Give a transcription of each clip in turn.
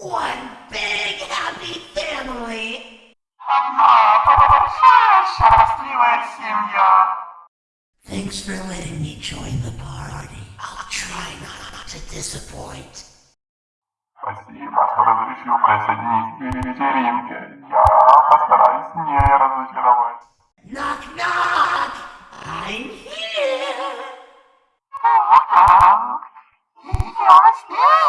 One big happy family! Thanks for letting me join the party. I'll try not to disappoint. Knock, knock! I'm here! Knock, knock! You're!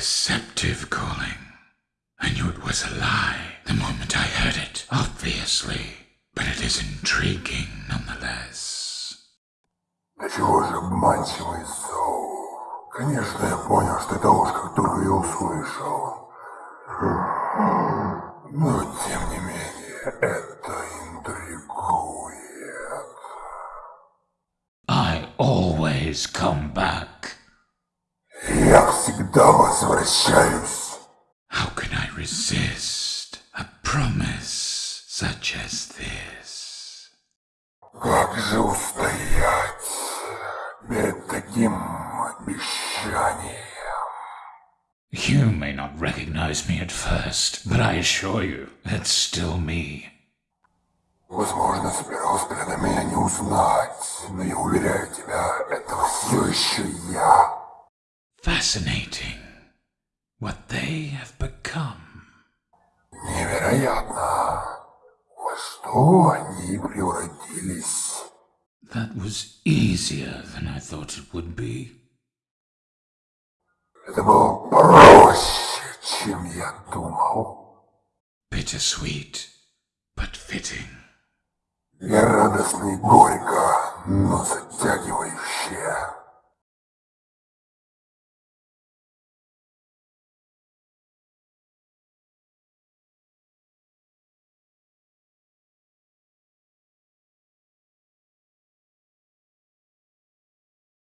deceptive calling. I knew it was a lie the moment I heard it, obviously, but it is intriguing nonetheless. Да чего же обманчивый Соу? Конечно, я понял, что это ложь, как только я услышал. Но, тем не менее, это интригует. I always come back. Я всегда возвращаюсь. How can I resist a promise such as this? Как же устоять перед таким обещанием? You may not recognize me at first, but I assure you, it's still me. Возможно, с первого взгляда меня не узнать, но я уверяю тебя, это все еще я. Fascinating what they have become. Невероятно, во что они превратились. That was easier than I thought it would be. Это было проще, чем я думал. Bittersweet, but fitting. И радостно и горько, но затягивающе.